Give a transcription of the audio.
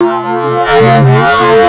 Yeah.